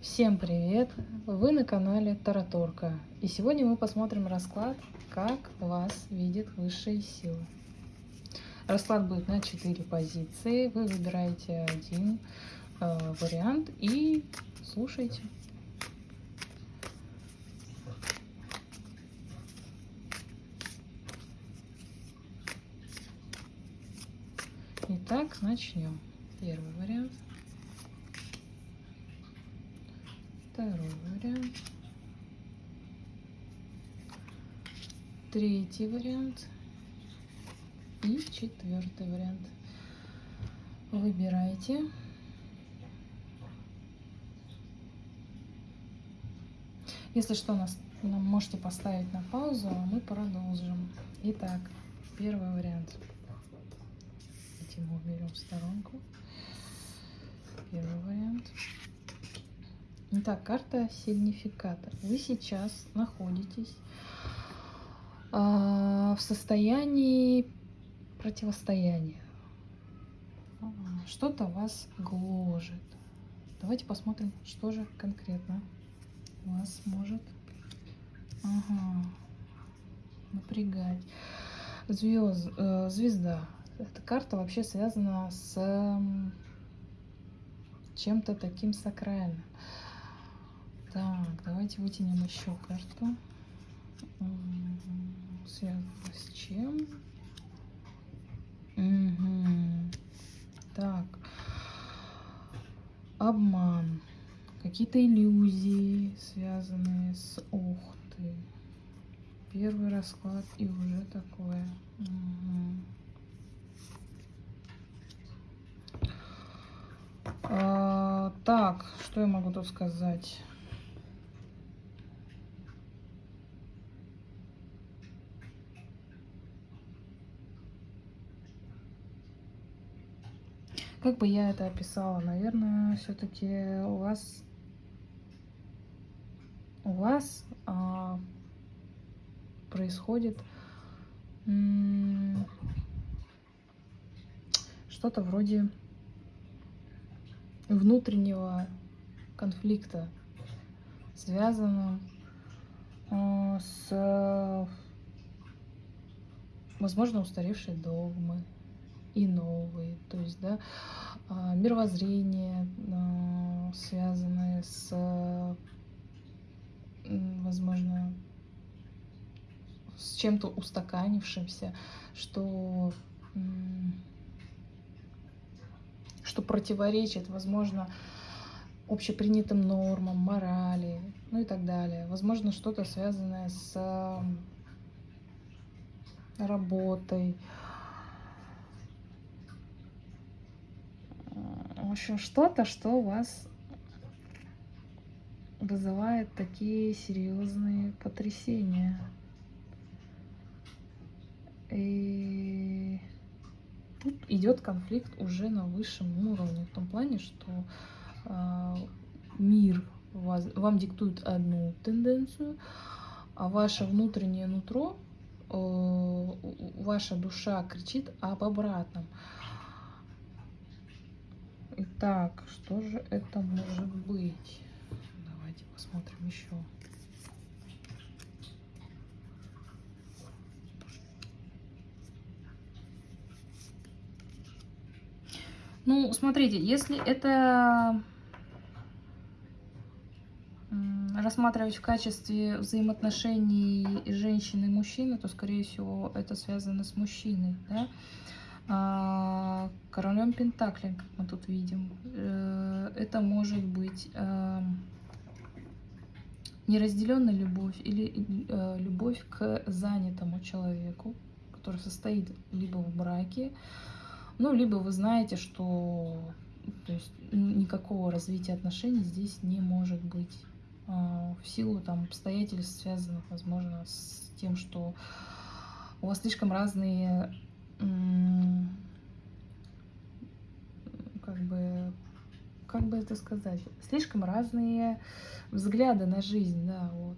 Всем привет! Вы на канале Тараторка. И сегодня мы посмотрим расклад, как вас видят высшие силы. Расклад будет на 4 позиции. Вы выбираете один э, вариант и слушайте. Итак, начнем. Первый вариант. Второй вариант. Третий вариант. И четвертый вариант. Выбирайте. Если что, нас можете поставить на паузу, а мы продолжим. Итак, первый вариант. Эти мы уберем в сторонку. Первый вариант. Итак, карта сигнификатор. Вы сейчас находитесь э, в состоянии противостояния. Что-то вас гложет. Давайте посмотрим, что же конкретно вас может ага, напрягать. Звезд, э, звезда. Эта карта вообще связана с чем-то таким сакральным. Так, давайте вытянем еще карту. Связано с чем? Угу. Так. Обман. Какие-то иллюзии, связанные с... Ух ты. Первый расклад и уже такое. Угу. А, так, что я могу тут сказать? Как бы я это описала? Наверное, все-таки у вас у вас а, происходит что-то вроде внутреннего конфликта, связанного а, с, возможно, устаревшей догмой и новые, то есть, да, а, мировоззрение, а, связанное с, возможно, с чем-то устаканившимся, что, что противоречит, возможно, общепринятым нормам, морали, ну и так далее. Возможно, что-то связанное с работой, Общем, что-то, что у вас вызывает такие серьезные потрясения. И тут идет конфликт уже на высшем уровне, в том плане, что э, мир вас, вам диктует одну тенденцию, а ваше внутреннее нутро, э, ваша душа кричит об обратном. Итак, что же это может быть? Давайте посмотрим еще. Ну, смотрите, если это рассматривать в качестве взаимоотношений женщины и мужчины, то, скорее всего, это связано с мужчиной, да? А, королем Пентаклей, мы тут видим. Э, это может быть э, неразделенная любовь или э, любовь к занятому человеку, который состоит либо в браке, ну, либо вы знаете, что то есть, никакого развития отношений здесь не может быть в силу там, обстоятельств, связанных, возможно, с тем, что у вас слишком разные как бы, как бы это сказать, слишком разные взгляды на жизнь, да, вот.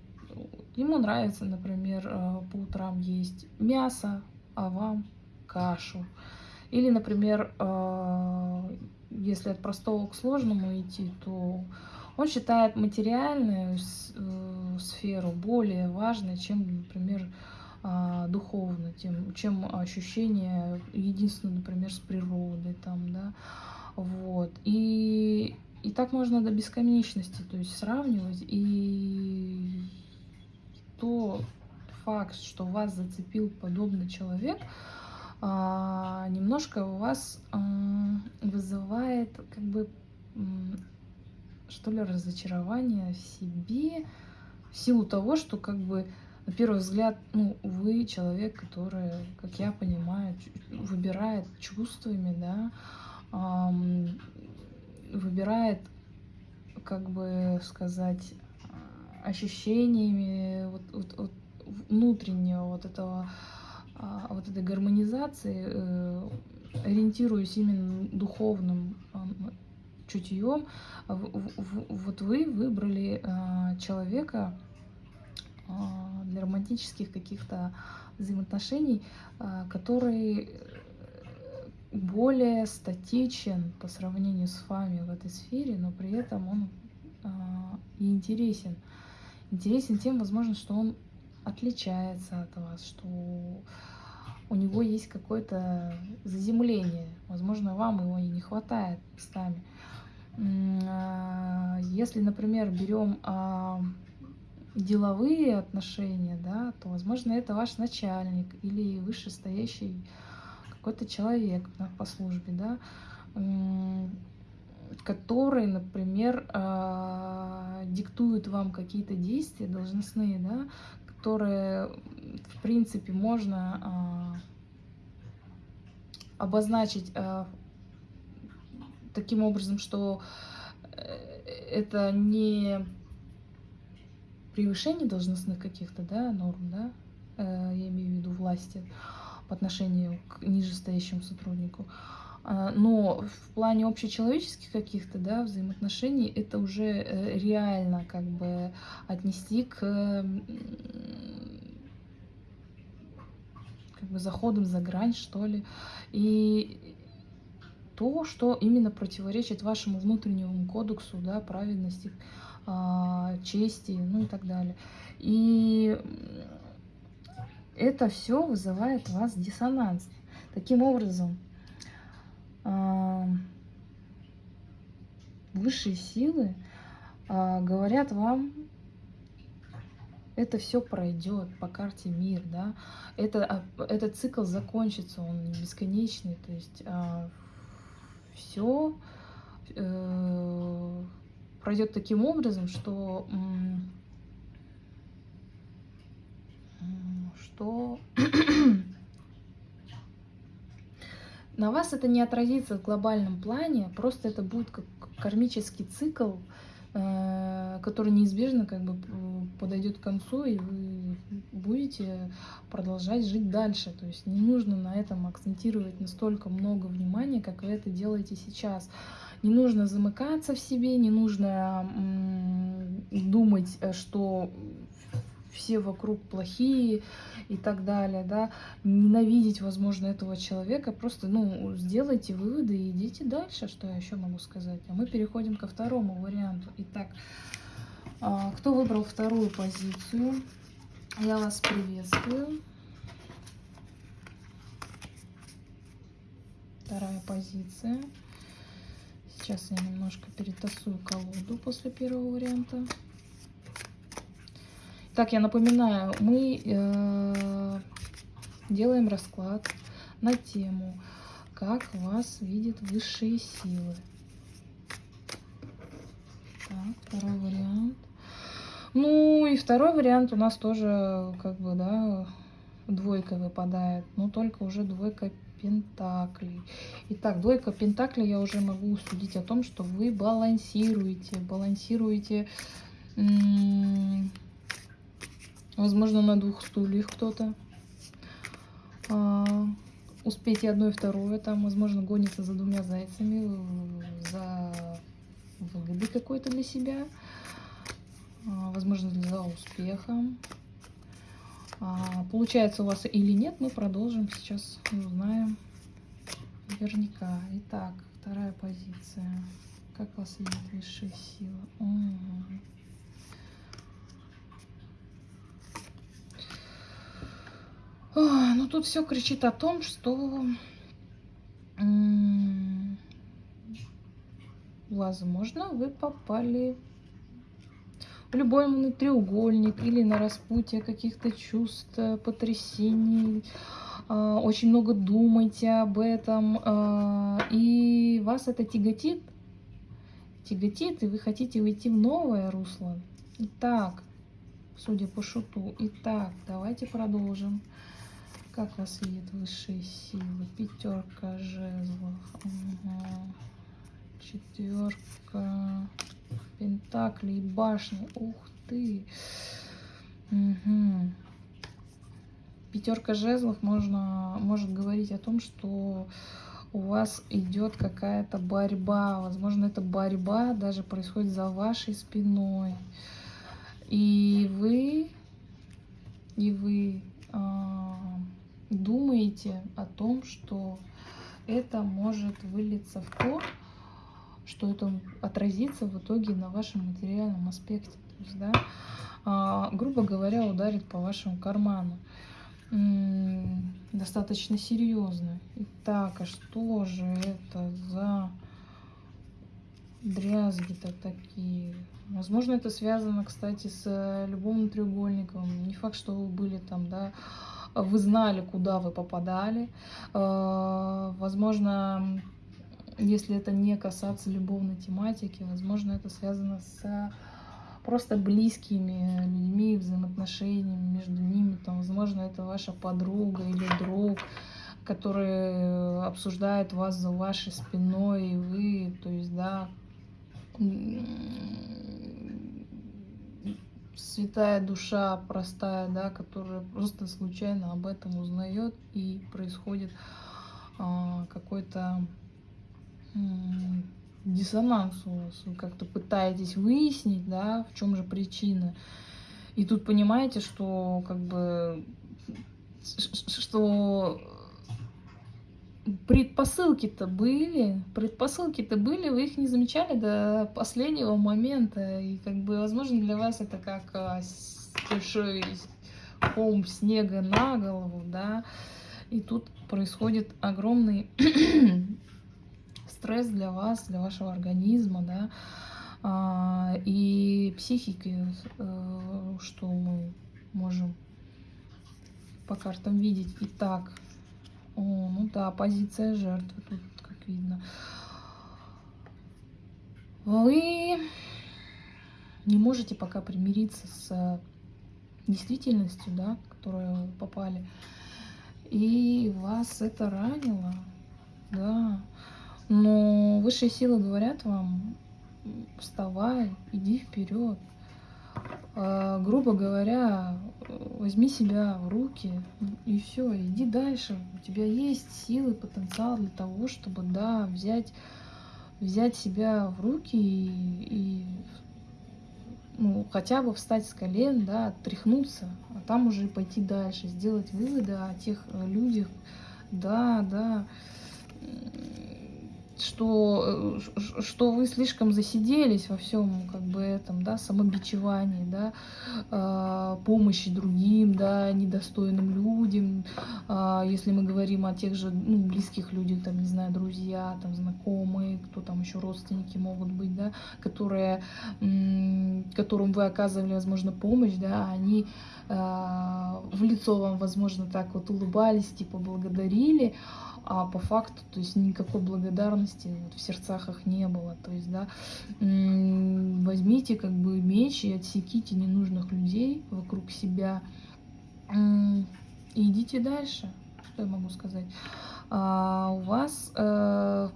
Ему нравится, например, э, по утрам есть мясо, а вам кашу. Или, например, э, если от простого к сложному идти, то Он считает материальную э, сферу более важной, чем, например, духовно, тем, чем ощущение единственное, например, с природой там, да, вот. И, и так можно до бесконечности, то есть сравнивать, и то факт, что вас зацепил подобный человек, а, немножко у вас вызывает как бы что ли разочарование в себе в силу того, что как бы на первый взгляд, ну, вы человек, который, как я понимаю, выбирает чувствами, да, выбирает, как бы сказать, ощущениями вот, вот, вот внутреннего вот этого а, вот этой гармонизации, э, ориентируясь именно духовным чутьем, вот вы выбрали а, человека, для романтических каких-то взаимоотношений, а, который более статичен по сравнению с вами в этой сфере, но при этом он а, и интересен. Интересен тем, возможно, что он отличается от вас, что у него есть какое-то заземление. Возможно, вам его и не хватает местами. Если, например, берем деловые отношения, да, то, возможно, это ваш начальник или вышестоящий какой-то человек по службе, да, который, например, а, диктует вам какие-то действия должностные, да, которые, в принципе, можно а, обозначить а, таким образом, что э, это не превышение должностных каких-то да, норм, да, э, я имею в виду власти по отношению к нижестоящему сотруднику. А, но в плане общечеловеческих каких-то да, взаимоотношений это уже э, реально как бы отнести к как бы заходом за грань, что ли. И то, что именно противоречит вашему внутреннему кодексу да, праведности, чести, ну и так далее. И это все вызывает у вас диссонанс. Таким образом, а, высшие силы а, говорят вам, это все пройдет по карте мир, да, это, этот цикл закончится, он бесконечный, то есть все э, пройдет таким образом, что, что на вас это не отразится в глобальном плане, просто это будет как кармический цикл, э, который неизбежно как бы подойдет к концу, и вы будете продолжать жить дальше. То есть не нужно на этом акцентировать настолько много внимания, как вы это делаете сейчас. Не нужно замыкаться в себе, не нужно думать, э, что все вокруг плохие и так далее, да, ненавидеть, возможно, этого человека, просто, ну, сделайте выводы и идите дальше, что я еще могу сказать. А мы переходим ко второму варианту. Итак, а, кто выбрал вторую позицию, я вас приветствую. Вторая позиция. Сейчас я немножко перетасую колоду после первого варианта. Так, я напоминаю, мы э, делаем расклад на тему, как вас видят высшие силы. Так, второй вариант. Ну и второй вариант у нас тоже как бы, да, двойка выпадает, но только уже двойка пентаклей. Итак, двойка пентаклей я уже могу судить о том, что вы балансируете, балансируете, возможно, на двух стульях кто-то. А, успейте одно и второе, там, возможно, гонится за двумя зайцами, за выгодой какой-то для себя, а, возможно, за успехом. А, получается у вас или нет, мы продолжим сейчас, узнаем наверняка. Итак, вторая позиция. Как у вас видит высшая сила? Угу. О, ну тут все кричит о том, что возможно вы попали любой треугольник или на распутье каких-то чувств, потрясений, а, очень много думаете об этом, а, и вас это тяготит, тяготит, и вы хотите уйти в новое русло. Итак, судя по шуту. Итак, давайте продолжим. Как вас видят высшие силы? Пятерка жезлов. Угу. Четверка пентаклей, башни. Ух ты. Угу. Пятерка жезлов можно, может говорить о том, что у вас идет какая-то борьба. Возможно, эта борьба даже происходит за вашей спиной. И вы, и вы э, думаете о том, что это может вылиться в то, что это отразится в итоге на вашем материальном аспекте. То есть, да, э, грубо говоря, ударит по вашему карману. достаточно серьезно. Итак, а что же это за дрязги-то такие? Возможно, это связано, кстати, с э, любовным треугольником. Не факт, что вы были там, да, вы знали, куда вы попадали. Э, возможно, если это не касаться любовной тематики, возможно, это связано с просто близкими людьми, взаимоотношениями между ними. Там, возможно, это ваша подруга или друг, который обсуждает вас за вашей спиной, и вы, то есть, да, святая душа простая, да, которая просто случайно об этом узнает и происходит а, какой-то диссонанс у вас. Вы как-то пытаетесь выяснить, да, в чем же причина. И тут понимаете, что как бы что предпосылки-то были, предпосылки-то были, вы их не замечали до последнего момента, и как бы, возможно, для вас это как а, большой холм снега на голову, да, и тут происходит огромный стресс для вас, для вашего организма, да, а, и психики, э, что мы можем по картам видеть. Итак, о, ну да, позиция жертвы тут, как видно. Вы не можете пока примириться с действительностью, да, в которую попали. И вас это ранило, да. Но высшие силы говорят вам, вставай, иди вперед. А, грубо говоря, возьми себя в руки и все, иди дальше. У тебя есть силы, потенциал для того, чтобы, да, взять, взять себя в руки и, и ну, хотя бы встать с колен, да, отряхнуться, а там уже пойти дальше, сделать выводы о тех людях, да, да, что, э, что вы слишком засиделись во всем как бы этом, да, самобичевании, да, э, помощи другим, да, недостойным людям, э, если мы говорим о тех же, ну, близких людях, там, не знаю, друзья, там, знакомые, кто там еще родственники могут быть, да, которые, которым вы оказывали, возможно, помощь, да, они в лицо вам, возможно, так вот улыбались, типа, благодарили, а по факту, то есть никакой благодарности вот в сердцах их не было. То есть, да, возьмите как бы меч и отсеките ненужных людей вокруг себя и идите дальше. Что я могу сказать? А у вас э,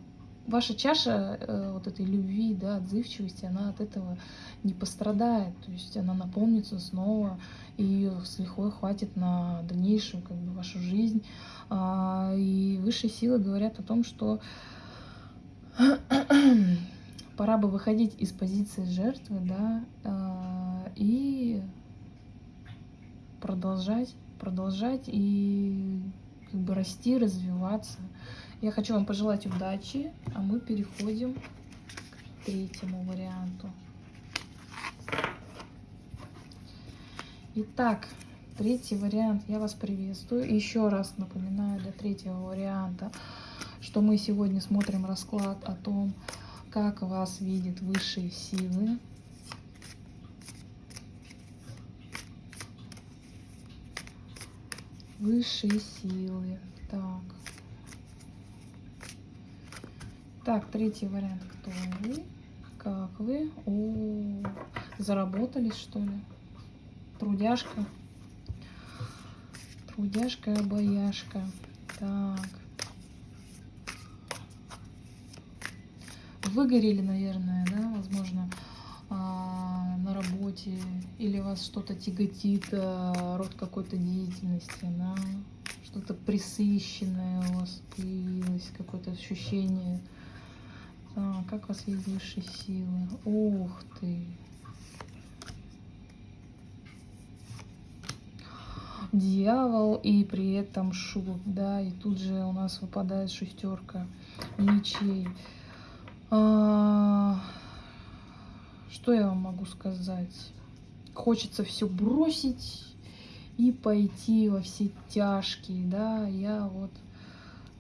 ваша чаша э, вот этой любви, да, отзывчивости, она от этого не пострадает, то есть она наполнится снова, и ее с лихвой хватит на дальнейшую как бы вашу жизнь. А, и высшие силы говорят о том, что пора бы выходить из позиции жертвы, да, а, и продолжать, продолжать и как бы расти, развиваться. Я хочу вам пожелать удачи, а мы переходим к третьему варианту. Итак, третий вариант, я вас приветствую. Еще раз напоминаю для третьего варианта, что мы сегодня смотрим расклад о том, как вас видят высшие силы. Высшие силы. Так. Так, третий вариант. Кто вы? Как вы? О, заработались, что ли? Трудяшка. Трудяшка, бояшка. Так. Выгорели, наверное, да, возможно, а, на работе, или вас что-то тяготит, а, род какой-то деятельности, да, что-то присыщенное у вас появилось, какое-то ощущение так, как вас видят высшие силы? Ух ты! Дьявол и при этом шут, да, и тут же у нас выпадает шестерка мечей. А, что я вам могу сказать? Хочется все бросить и пойти во все тяжкие, да, я вот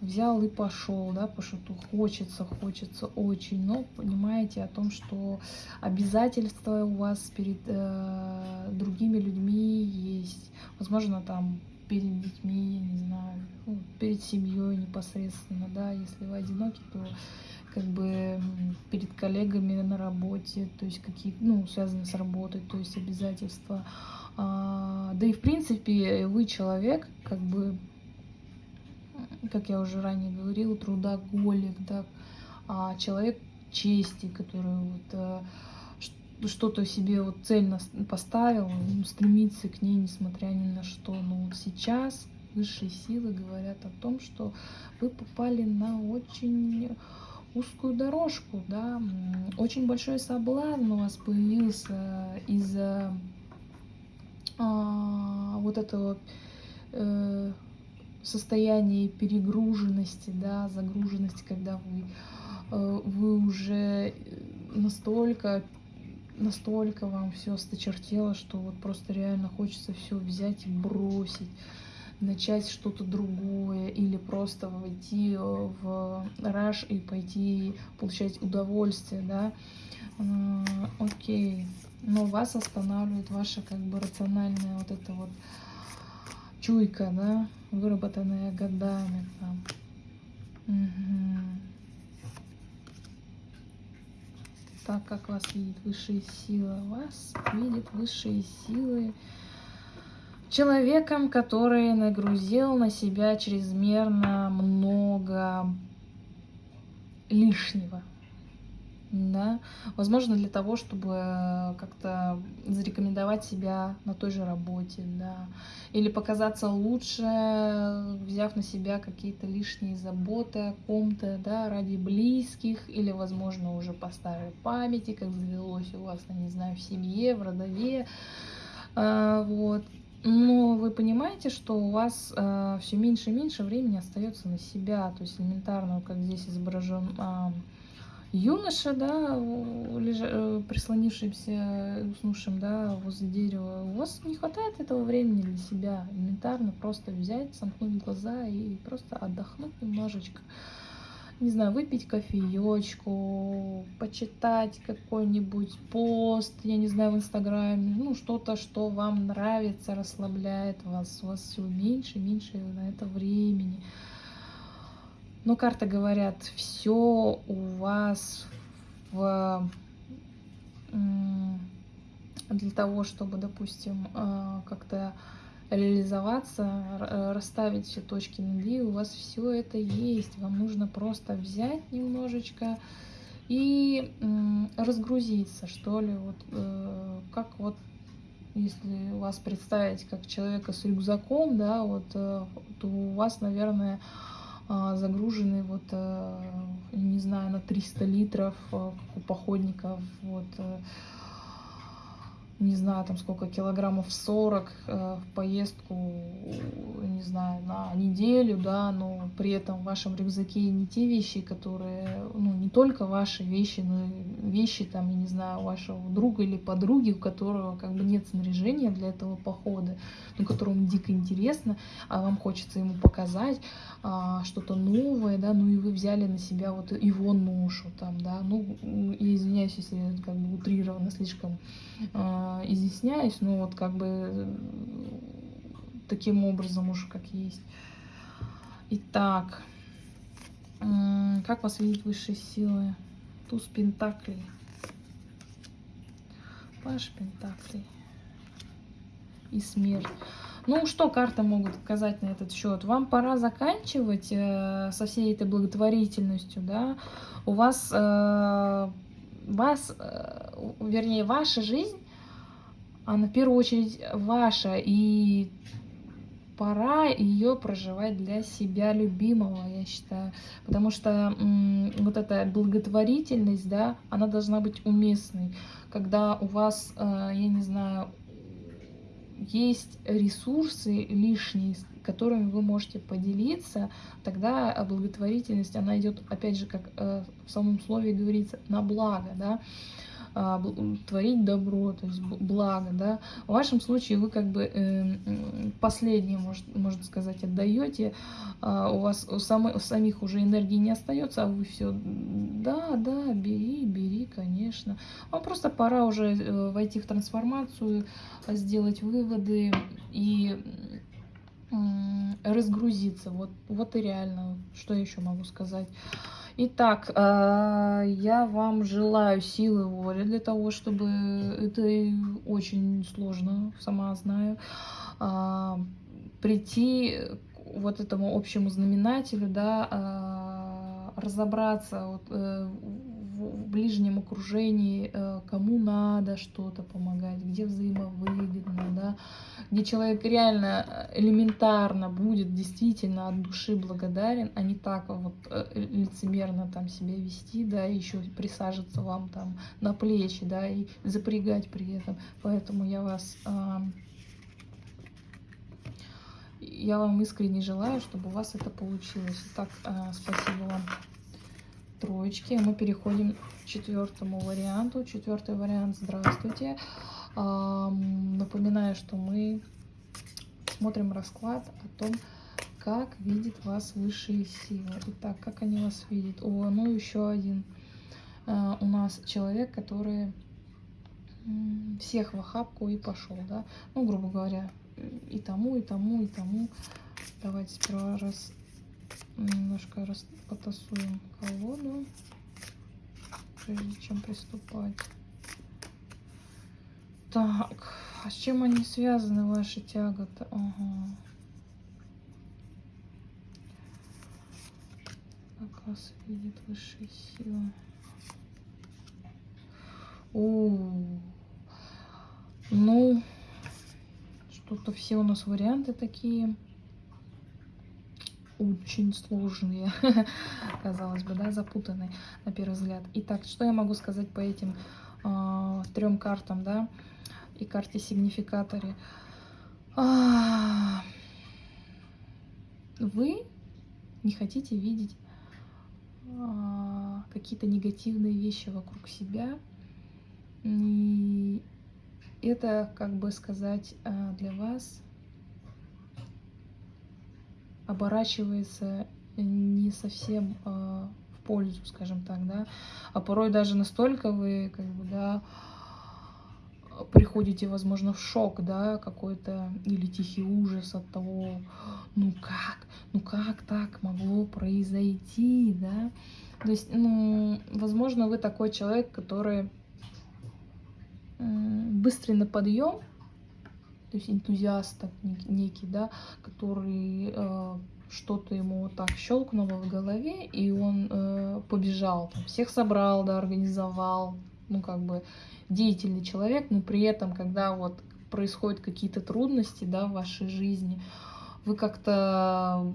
взял и пошел, да, по шуту. Хочется, хочется очень, но понимаете о том, что обязательства у вас перед э, другими людьми есть. Возможно, там перед детьми, я не знаю, ну, перед семьей непосредственно, да, если вы одиноки, то как бы перед коллегами на работе, то есть какие, ну, связанные с работой, то есть обязательства. А, да и в принципе вы человек, как бы как я уже ранее говорила, трудоголик, да, а человек чести, который вот э, что-то себе вот цельно поставил, стремится к ней, несмотря ни на что. Но вот сейчас высшие силы говорят о том, что вы попали на очень узкую дорожку, да, очень большой соблазн у вас появился из-за а, вот этого э, состоянии перегруженности, да, загруженности, когда вы, э, вы уже настолько, настолько вам все осточертело, что вот просто реально хочется все взять и бросить, начать что-то другое или просто войти в раш и пойти получать удовольствие, да, э, окей, но вас останавливает ваша как бы рациональная вот это вот чуйка, да, выработанная годами там. Угу. Так как вас видит высшие силы, вас видит высшие силы человеком, который нагрузил на себя чрезмерно много лишнего да, возможно, для того, чтобы как-то зарекомендовать себя на той же работе, да, или показаться лучше, взяв на себя какие-то лишние заботы о ком-то, да, ради близких, или, возможно, уже по старой памяти, как завелось у вас, я не знаю, в семье, в родове, а, вот. Но вы понимаете, что у вас э, все меньше и меньше времени остается на себя, то есть элементарно, как здесь изображен э, юноша, да, лежа, э, прислонившимся, уснувшим, да, возле дерева, у вас не хватает этого времени для себя, элементарно просто взять, сомкнуть глаза и просто отдохнуть немножечко. Не знаю, выпить кофеечку, почитать какой-нибудь пост, я не знаю, в Инстаграме, ну, что-то, что вам нравится, расслабляет вас, у вас все меньше и меньше на это времени. Но карты говорят, все у вас в, для того, чтобы, допустим, э, как-то реализоваться, расставить все точки над «и», у вас все это есть. Вам нужно просто взять немножечко и разгрузиться, что ли. Вот, э, как вот если вас представить как человека с рюкзаком, да, вот, э, то у вас, наверное, загружены вот, э, не знаю, на 300 литров, э, как у походников, вот. Не знаю, там сколько килограммов 40 э, в поездку, не знаю, на неделю, да, но при этом в вашем рюкзаке не те вещи, которые, ну, не только ваши вещи, но и вещи, там, я не знаю, вашего друга или подруги, у которого как бы нет снаряжения для этого похода, но которому дико интересно, а вам хочется ему показать а, что-то новое, да, ну и вы взяли на себя вот его ношу, там, да, ну, я извиняюсь, если как бы утрированно слишком а, изъясняюсь, но вот как бы таким образом уж как есть. Итак, как вас видят высшие силы? Туз Пентаклей. Паш Пентаклей. И смерть. Ну, что карты могут сказать на этот счет? Вам пора заканчивать э, со всей этой благотворительностью, да? У вас, э, вас, э, вернее, ваша жизнь она в первую очередь ваша, и пора ее проживать для себя любимого, я считаю. Потому что вот эта благотворительность, да, она должна быть уместной. Когда у вас, э, я не знаю, есть ресурсы лишние, которыми вы можете поделиться, тогда благотворительность, она идет, опять же, как э, в самом слове говорится, на благо, да. А, творить добро, то есть благо, да. В вашем случае вы как бы э, последнее, может, можно сказать, отдаете, а у вас у, самой, у самих уже энергии не остается, а вы все, да, да, бери, бери, конечно. Вам просто пора уже э, войти в трансформацию, сделать выводы и разгрузиться. Вот, вот и реально, что еще могу сказать. Итак, а, я вам желаю силы воли для того, чтобы это очень сложно, сама знаю, а, прийти к вот этому общему знаменателю, да, а, разобраться э, в ближнем окружении, э, кому надо что-то помогать, где взаимовыгодно, да, где человек реально э, элементарно будет действительно от души благодарен, а не так вот э, лицемерно там себя вести, да, еще присаживаться вам там на плечи, да, и запрягать при этом. Поэтому я вас я вам искренне желаю, чтобы у вас это получилось. Итак, спасибо вам троечки. Мы переходим к четвертому варианту. Четвертый вариант. Здравствуйте. Напоминаю, что мы смотрим расклад о том, как видит вас высшие силы. Итак, как они вас видят? О, ну еще один а, у нас человек, который всех в охапку и пошел, да, ну, грубо говоря, и тому, и тому, и тому. Давайте сперва раз немножко потасуем колоду, прежде чем приступать. Так, а с чем они связаны, ваши тяготы? Ага. Как вас видит высшая сила. О, ну, что-то все у нас варианты такие очень сложные, казалось бы, да, запутанные на первый взгляд. Итак, что я могу сказать по этим э, трем картам, да, и карте сигнификаторе? А, вы не хотите видеть а, какие-то негативные вещи вокруг себя, и это, как бы сказать, а, для вас оборачивается не совсем э, в пользу, скажем так, да, а порой даже настолько вы, как бы, да, приходите, возможно, в шок, да, какой-то, или тихий ужас от того, ну как, ну как так могло произойти, да, то есть, ну, возможно, вы такой человек, который быстрый на подъем, то есть энтузиаст некий, да, который э, что-то ему вот так щелкнуло в голове, и он э, побежал, там, всех собрал, да, организовал, ну, как бы деятельный человек, но при этом, когда вот происходят какие-то трудности, да, в вашей жизни, вы как-то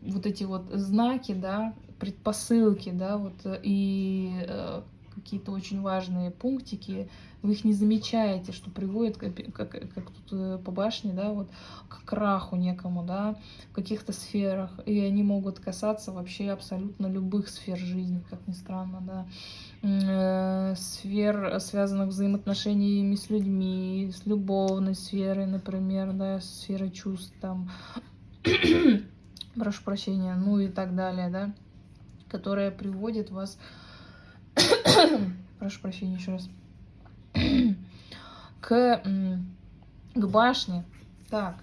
вот эти вот знаки, да, предпосылки, да, вот, и э, какие-то очень важные пунктики, вы их не замечаете, что приводит, как, как, как тут э, по башне, да, вот к краху некому, да, в каких-то сферах, и они могут касаться вообще абсолютно любых сфер жизни, как ни странно, да, э, сфер, связанных взаимоотношениями с людьми, с любовной сферой, например, да, сферой чувств, там, прошу прощения, ну и так далее, да, которая приводит вас, прошу прощения еще раз, к, к башне. Так,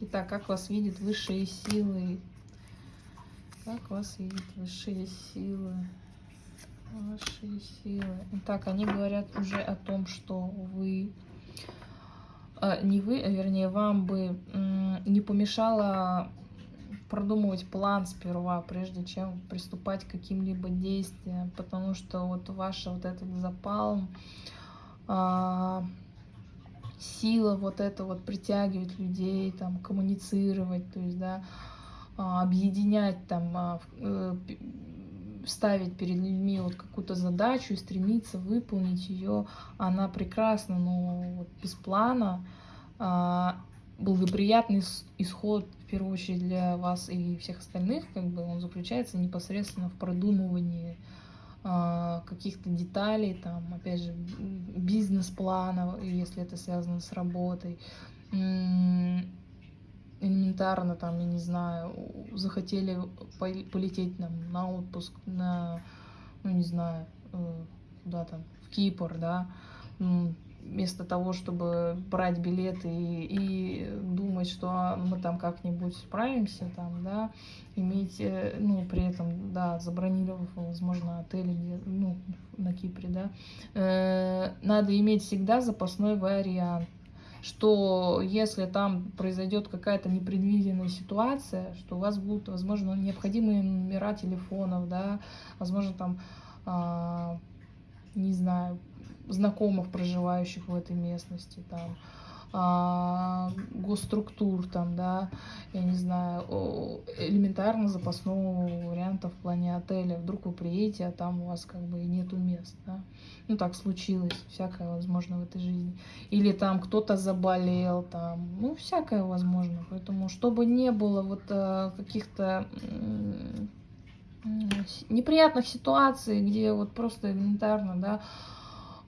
итак, как вас видят высшие силы? Как вас видят высшие силы? Высшие силы. Итак, они говорят уже о том, что вы а, не вы, а вернее, вам бы не помешало продумывать план сперва, прежде чем приступать к каким-либо действиям, потому что вот ваш вот этот запал, а, сила вот это вот притягивать людей, там, коммуницировать, то есть, да, а, объединять, там, а, э, ставить перед людьми вот какую-то задачу и стремиться выполнить ее, она прекрасна, но вот без плана благоприятный исход, первую очередь, для вас и всех остальных, как бы он заключается непосредственно в продумывании а, каких-то деталей, там, опять же, бизнес-плана, если это связано с работой, элементарно, там, я не знаю, захотели полететь там, на отпуск, на, ну, не знаю, э, куда там, в Кипр, да, вместо того, чтобы брать билеты и, и думать, что мы там как-нибудь справимся, там, да, иметь, э, ну, при этом, да, забронировав, возможно, отель ну, на Кипре, да, э, надо иметь всегда запасной вариант, что если там произойдет какая-то непредвиденная ситуация, что у вас будут, возможно, необходимые номера телефонов, да, возможно, там, э, не знаю, знакомых, проживающих в этой местности, там, а, госструктур, там, да, я не знаю, элементарно запасного варианта в плане отеля. Вдруг вы приедете, а там у вас как бы и нету мест, да. Ну, так случилось, всякое возможно в этой жизни. Или там кто-то заболел, там, ну, всякое возможно. Поэтому, чтобы не было вот а, каких-то неприятных ситуаций, где вот просто элементарно, да,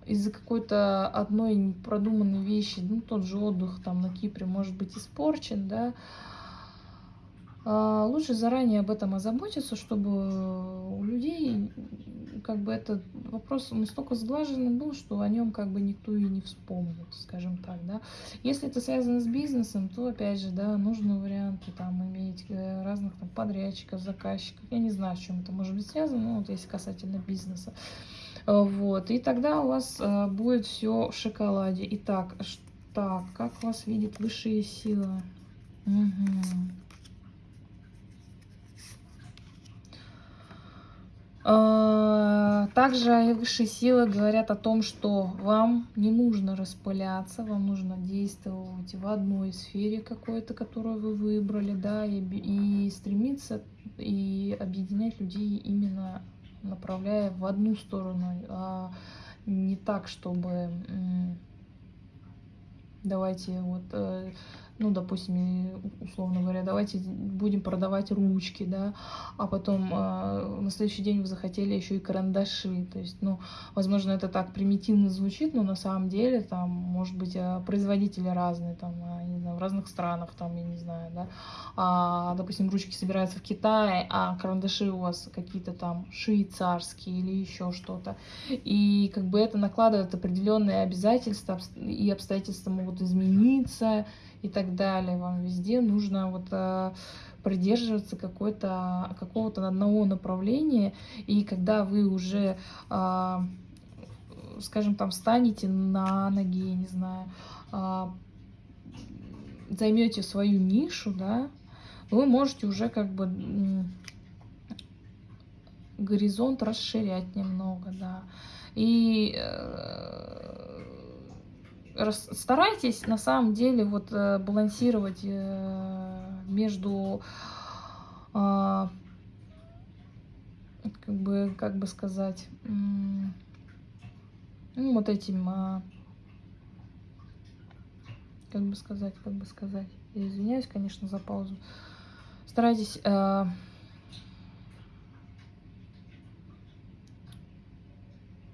из-за какой-то одной продуманной вещи, ну, тот же отдых там на Кипре может быть испорчен, да, а, лучше заранее об этом озаботиться, чтобы у людей как бы этот вопрос настолько сглаженный был, что о нем как бы никто и не вспомнит, скажем так, да. Если это связано с бизнесом, то опять же, да, нужны варианты там иметь э, разных там подрядчиков, заказчиков, я не знаю, с чем это может быть связано, но вот если касательно бизнеса. Вот, и тогда у вас э, будет все в шоколаде. Итак, так, как вас видит высшие силы? Угу. Также высшие силы говорят о том, что вам не нужно распыляться, вам нужно действовать в одной сфере какой-то, которую вы выбрали, да, и, и стремиться и объединять людей именно направляя в одну сторону, а не так, чтобы давайте вот э, ну, допустим, условно говоря, давайте будем продавать ручки, да, а потом э, на следующий день вы захотели еще и карандаши, то есть, ну, возможно, это так примитивно звучит, но на самом деле там, может быть, э, производители разные, там, э, не знаю, в разных странах, там, я не знаю, да, а, допустим, ручки собираются в Китае, а карандаши у вас какие-то там швейцарские или еще что-то, и как бы это накладывает определенные обязательства, и обстоятельства могут измениться, и так далее. Вам везде нужно вот э, придерживаться какого-то одного направления. И когда вы уже, э, скажем, там встанете на ноги, не знаю, э, займете свою нишу, да, вы можете уже как бы горизонт расширять немного, да. И старайтесь на самом деле вот э, балансировать э, между а, как бы как бы сказать ну, вот этим, а, как бы сказать, как бы сказать, я извиняюсь, конечно, за паузу. Старайтесь а,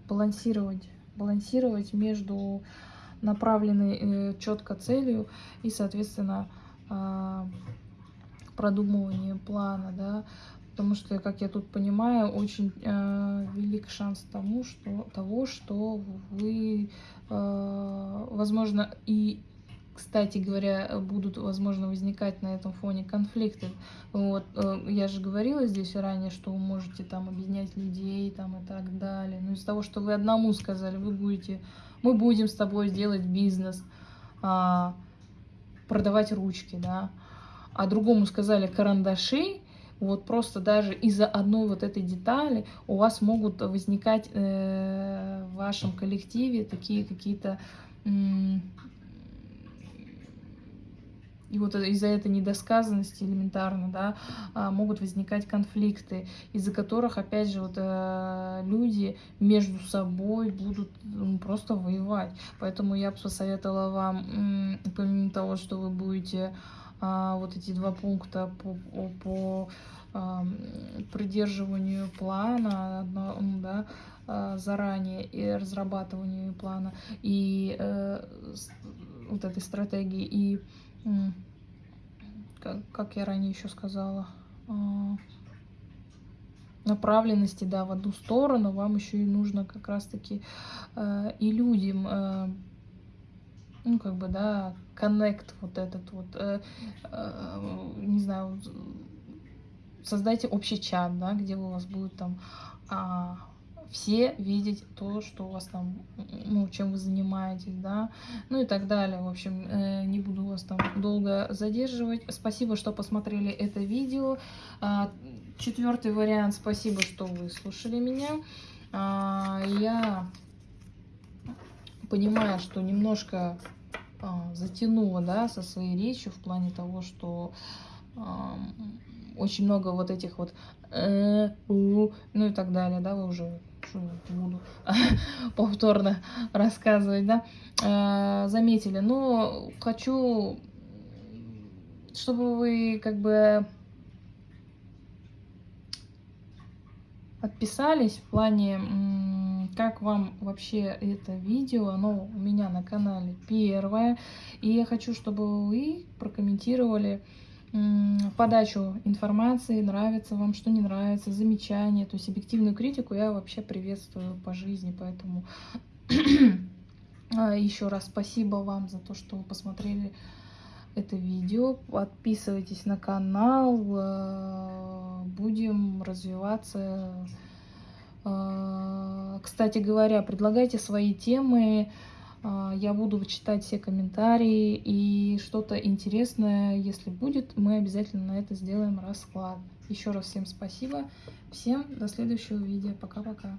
балансировать, балансировать между направленной э, четко целью и, соответственно, э, продумыванием плана, да, потому что, как я тут понимаю, очень э, велик шанс тому, что, того, что вы, э, возможно, и кстати говоря, будут, возможно, возникать на этом фоне конфликты. Вот, э, я же говорила здесь ранее, что вы можете там объединять людей там и так далее. Но из-за того, что вы одному сказали, вы будете, мы будем с тобой делать бизнес, а, продавать ручки, да, а другому сказали карандаши, вот просто даже из-за одной вот этой детали у вас могут возникать э, в вашем коллективе такие какие-то и вот из-за этой недосказанности элементарно, да, а, могут возникать конфликты, из-за которых, опять же, вот э, люди между собой будут просто воевать. Поэтому я бы посоветовала вам, помимо того, что вы будете а, вот эти два пункта по, по придерживанию плана, да, а, заранее и разрабатыванию плана и э, вот этой стратегии и как, как я ранее еще сказала, а, направленности, да, в одну сторону, вам еще и нужно как раз-таки э, и людям, э, ну, как бы, да, коннект вот этот вот, э, не знаю, создайте общий чат, да, где у вас будет там а, все видеть то, что у вас там, ну, чем вы занимаетесь, да, ну и так далее. В общем, э, не буду вас там долго задерживать. Спасибо, что посмотрели это видео. А, четвертый вариант, спасибо, что вы слушали меня. А, я понимаю, что немножко а, затянула, да, со своей речью в плане того, что очень много вот этих вот э, ну и так далее, да, вы уже буду повторно рассказывать, да, э, заметили. Но хочу, чтобы вы как бы отписались в плане, как вам вообще это видео, оно у меня на канале первое, и я хочу, чтобы вы прокомментировали, подачу информации, нравится вам, что не нравится, замечания, то есть объективную критику я вообще приветствую по жизни, поэтому а, еще раз спасибо вам за то, что посмотрели это видео, подписывайтесь на канал, а, будем развиваться. А, кстати говоря, предлагайте свои темы, я буду читать все комментарии и что-то интересное, если будет, мы обязательно на это сделаем расклад. Еще раз всем спасибо. Всем до следующего видео. Пока-пока.